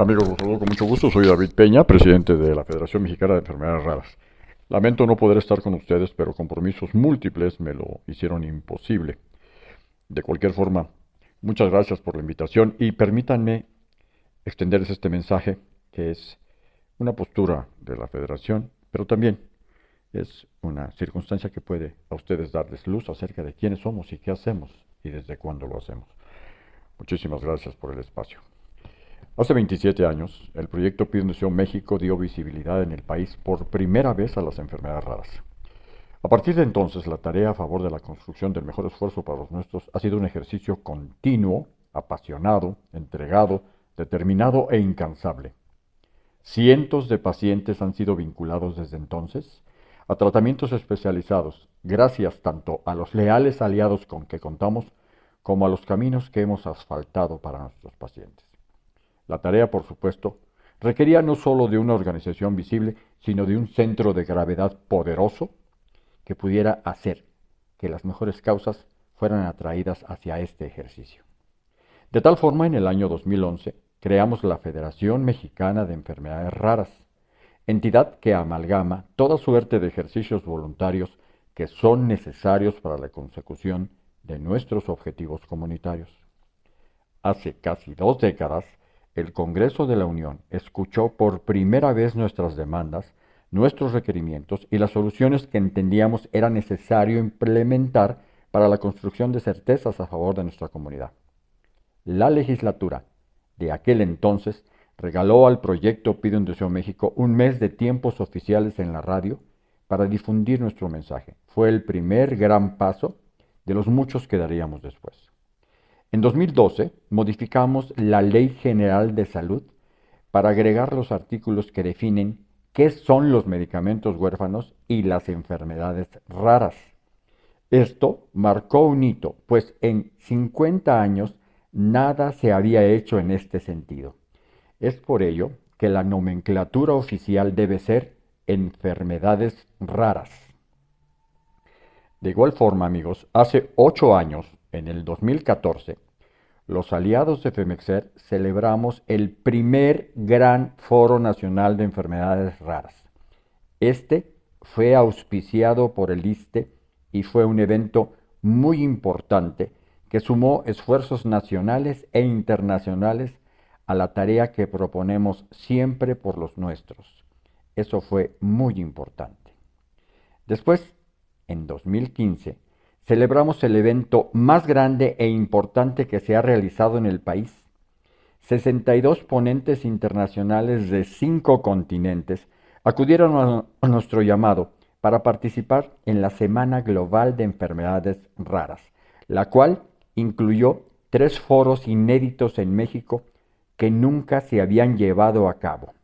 Amigos, los saludo con mucho gusto. Soy David Peña, presidente de la Federación Mexicana de Enfermedades Raras. Lamento no poder estar con ustedes, pero compromisos múltiples me lo hicieron imposible. De cualquier forma, muchas gracias por la invitación y permítanme extenderles este mensaje que es una postura de la Federación, pero también es una circunstancia que puede a ustedes darles luz acerca de quiénes somos y qué hacemos y desde cuándo lo hacemos. Muchísimas gracias por el espacio. Hace 27 años, el proyecto Pide México dio visibilidad en el país por primera vez a las enfermedades raras. A partir de entonces, la tarea a favor de la construcción del mejor esfuerzo para los nuestros ha sido un ejercicio continuo, apasionado, entregado, determinado e incansable. Cientos de pacientes han sido vinculados desde entonces a tratamientos especializados, gracias tanto a los leales aliados con que contamos como a los caminos que hemos asfaltado para nuestros pacientes. La tarea, por supuesto, requería no sólo de una organización visible, sino de un centro de gravedad poderoso que pudiera hacer que las mejores causas fueran atraídas hacia este ejercicio. De tal forma, en el año 2011, creamos la Federación Mexicana de Enfermedades Raras, entidad que amalgama toda suerte de ejercicios voluntarios que son necesarios para la consecución de nuestros objetivos comunitarios. Hace casi dos décadas, el Congreso de la Unión escuchó por primera vez nuestras demandas, nuestros requerimientos y las soluciones que entendíamos era necesario implementar para la construcción de certezas a favor de nuestra comunidad. La legislatura de aquel entonces regaló al proyecto Pide un Deseo México un mes de tiempos oficiales en la radio para difundir nuestro mensaje. Fue el primer gran paso de los muchos que daríamos después. En 2012 modificamos la Ley General de Salud para agregar los artículos que definen qué son los medicamentos huérfanos y las enfermedades raras. Esto marcó un hito, pues en 50 años nada se había hecho en este sentido. Es por ello que la nomenclatura oficial debe ser enfermedades raras. De igual forma, amigos, hace ocho años en el 2014, los aliados de FEMEXER celebramos el primer gran foro nacional de enfermedades raras. Este fue auspiciado por el ISTE y fue un evento muy importante que sumó esfuerzos nacionales e internacionales a la tarea que proponemos siempre por los nuestros. Eso fue muy importante. Después, en 2015, celebramos el evento más grande e importante que se ha realizado en el país. 62 ponentes internacionales de cinco continentes acudieron a nuestro llamado para participar en la Semana Global de Enfermedades Raras, la cual incluyó tres foros inéditos en México que nunca se habían llevado a cabo.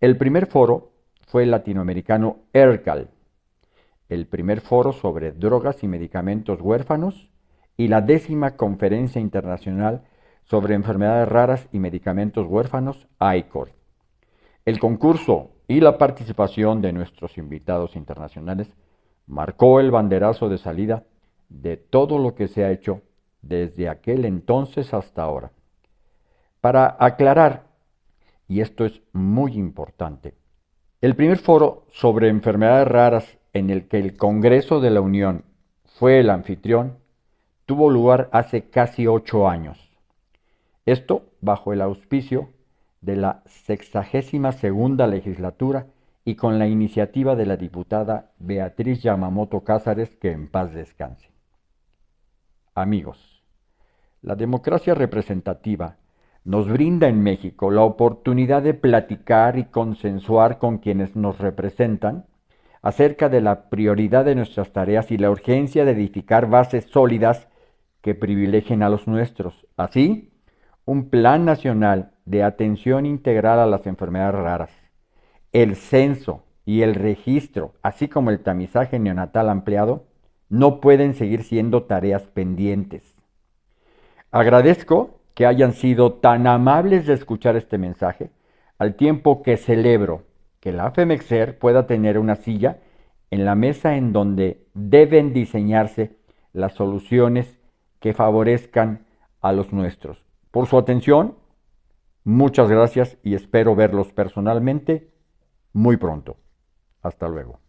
El primer foro fue el latinoamericano ERCAL, el primer foro sobre drogas y medicamentos huérfanos y la décima conferencia internacional sobre enfermedades raras y medicamentos huérfanos, ICOR. El concurso y la participación de nuestros invitados internacionales marcó el banderazo de salida de todo lo que se ha hecho desde aquel entonces hasta ahora. Para aclarar, y esto es muy importante, el primer foro sobre enfermedades raras en el que el Congreso de la Unión fue el anfitrión, tuvo lugar hace casi ocho años. Esto bajo el auspicio de la sexagésima segunda legislatura y con la iniciativa de la diputada Beatriz Yamamoto Cázares, que en paz descanse. Amigos, la democracia representativa nos brinda en México la oportunidad de platicar y consensuar con quienes nos representan acerca de la prioridad de nuestras tareas y la urgencia de edificar bases sólidas que privilegien a los nuestros. Así, un plan nacional de atención integral a las enfermedades raras, el censo y el registro, así como el tamizaje neonatal ampliado, no pueden seguir siendo tareas pendientes. Agradezco que hayan sido tan amables de escuchar este mensaje, al tiempo que celebro que la FEMEXER pueda tener una silla en la mesa en donde deben diseñarse las soluciones que favorezcan a los nuestros. Por su atención, Muchas gracias y espero verlos personalmente muy pronto. Hasta luego.